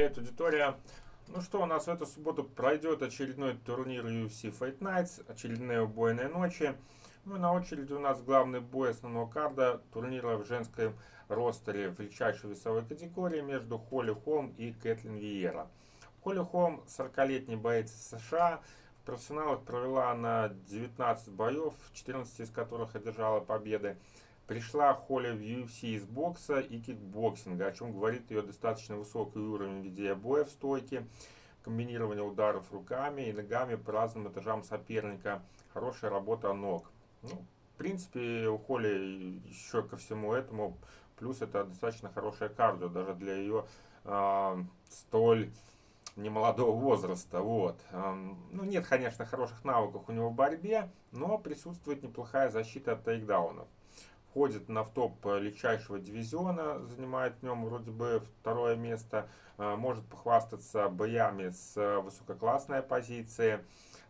Привет, аудитория! Ну что, у нас в эту субботу пройдет очередной турнир UFC Fight Nights, очередные убойные ночи. Ну и на очереди у нас главный бой основного карда турнира в женском ростере в легчайшей весовой категории между Холли Холм и Кэтлин Виера. Холли Холм 40-летний боец США, в профессионалах провела она 19 боев, 14 из которых одержала победы. Пришла Холли в UFC из бокса и кикбоксинга, о чем говорит ее достаточно высокий уровень ведения боя в стойке, комбинирование ударов руками и ногами по разным этажам соперника, хорошая работа ног. Ну, в принципе, у Холли еще ко всему этому, плюс это достаточно хорошая кардио, даже для ее э, столь немолодого возраста. Вот. Ну, нет, конечно, хороших навыков у него в борьбе, но присутствует неплохая защита от тейкдаунов входит на в топ легчайшего дивизиона, занимает в нем вроде бы второе место, а, может похвастаться боями с высококлассной позиции.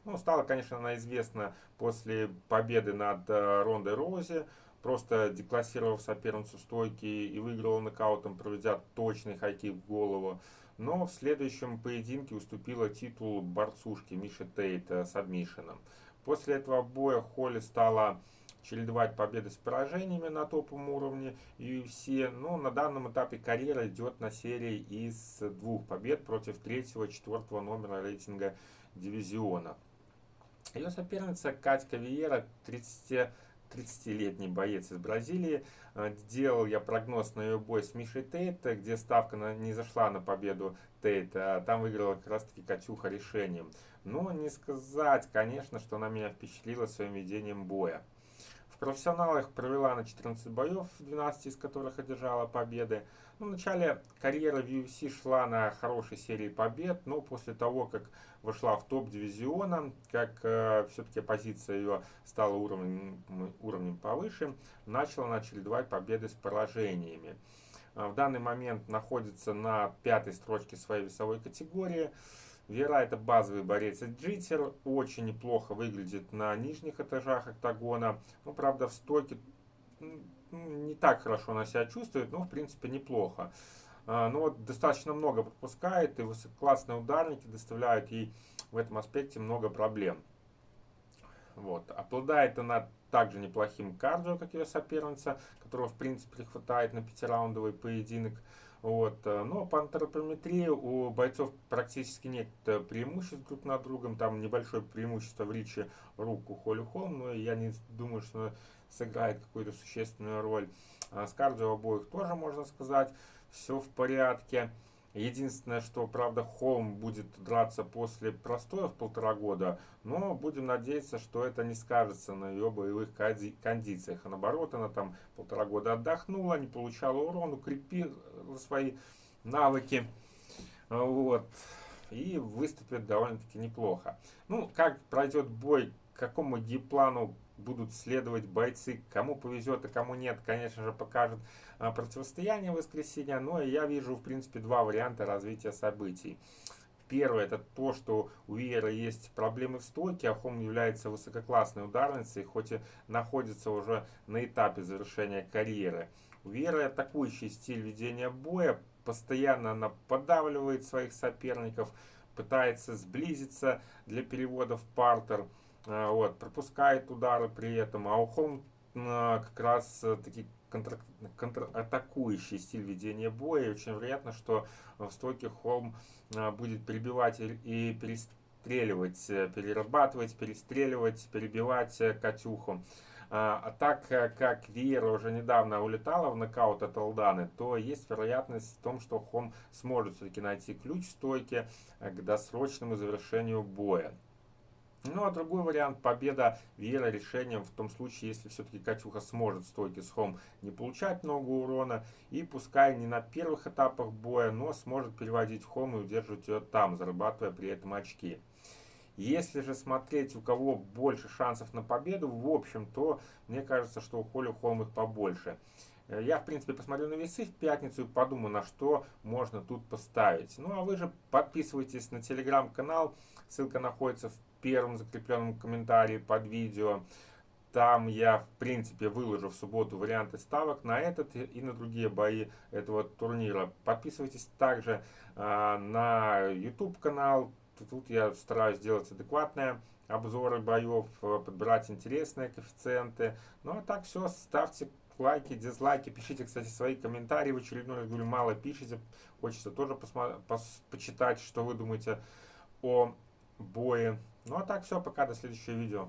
Ну, стала, конечно, она известна после победы над э, Рондой Роузи, просто деклассировав соперницу стойки и выиграла нокаутом, проведя точный хайкик в голову. Но в следующем поединке уступила титул борцушки Миши Тейт с адмишином. После этого боя Холли стала чередовать победы с поражениями на топовом уровне UFC. Но на данном этапе карьера идет на серии из двух побед против третьего четвертого номера рейтинга дивизиона. Ее соперница Катька Виера, 30 30-летний боец из Бразилии. Делал я прогноз на ее бой с Мишей Тейт, где ставка на, не зашла на победу Тейта, а там выиграла как раз таки Катюха решением. Но не сказать, конечно, что она меня впечатлила своим ведением боя профессионалах провела на 14 боев, 12 из которых одержала победы. Ну, в начале карьеры в UFC шла на хорошей серии побед, но после того, как вошла в топ дивизиона, как э, все-таки позиция ее стала уровнем, уровнем повыше, начала она чередовать победы с поражениями. Э, в данный момент находится на пятой строчке своей весовой категории. Вера это базовый борец джитер, очень неплохо выглядит на нижних этажах октагона. Ну, правда, в стойке не так хорошо она себя чувствует, но в принципе неплохо. А, но вот достаточно много пропускает, и высококлассные ударники доставляют ей в этом аспекте много проблем. Вот. Обладает она также неплохим кардио, как ее соперница, которого в принципе хватает на пятираундовый поединок. Вот. Но по антропометрии у бойцов практически нет э, преимуществ друг над другом. Там небольшое преимущество в риче рук у Холли Холм, но я не думаю, что сыграет какую-то существенную роль. А с кардио обоих тоже можно сказать, все в порядке. Единственное, что, правда, Холм будет драться после простоя в полтора года, но будем надеяться, что это не скажется на ее боевых кондициях. А наоборот, она там полтора года отдохнула, не получала урон, укрепила свои навыки. Вот. И выступит довольно-таки неплохо. Ну, как пройдет бой, к какому гейплану будут следовать бойцы. Кому повезет, а кому нет, конечно же, покажет а, противостояние воскресенья. Но я вижу, в принципе, два варианта развития событий. Первое, это то, что у Виера есть проблемы в стойке, а Хом является высококлассной ударницей, хоть и находится уже на этапе завершения карьеры. У Виера атакующий стиль ведения боя, постоянно она подавливает своих соперников, пытается сблизиться для перевода в партер. А, вот, пропускает удары при этом, а у Холм а, как раз э, таки контр, контратакующий стиль ведения боя. И очень вероятно, что в стойке Холм будет перебивать и перестреливать, э, перерабатывать, перестреливать, перебивать э, Катюху. А так как Виера уже недавно улетала в нокаут от Алданы, то есть вероятность в том, что Хом сможет все-таки найти ключ в стойке к досрочному завершению боя. Ну а другой вариант победа Вера решением в том случае, если все-таки Катюха сможет стойки с Хом не получать много урона и пускай не на первых этапах боя, но сможет переводить Хом и удерживать ее там, зарабатывая при этом очки. Если же смотреть, у кого больше шансов на победу, в общем, то мне кажется, что у Холли Холм их побольше. Э, я, в принципе, посмотрю на весы в пятницу и подумаю, на что можно тут поставить. Ну, а вы же подписывайтесь на телеграм-канал. Ссылка находится в первом закрепленном комментарии под видео. Там я, в принципе, выложу в субботу варианты ставок на этот и на другие бои этого турнира. Подписывайтесь также э, на YouTube канал. Тут я стараюсь сделать адекватные обзоры боев, подбирать интересные коэффициенты. Ну а так все, ставьте лайки, дизлайки, пишите, кстати, свои комментарии в очередной раз, говорю, мало пишите, хочется тоже пос почитать, что вы думаете о бое. Ну а так все, пока, до следующего видео.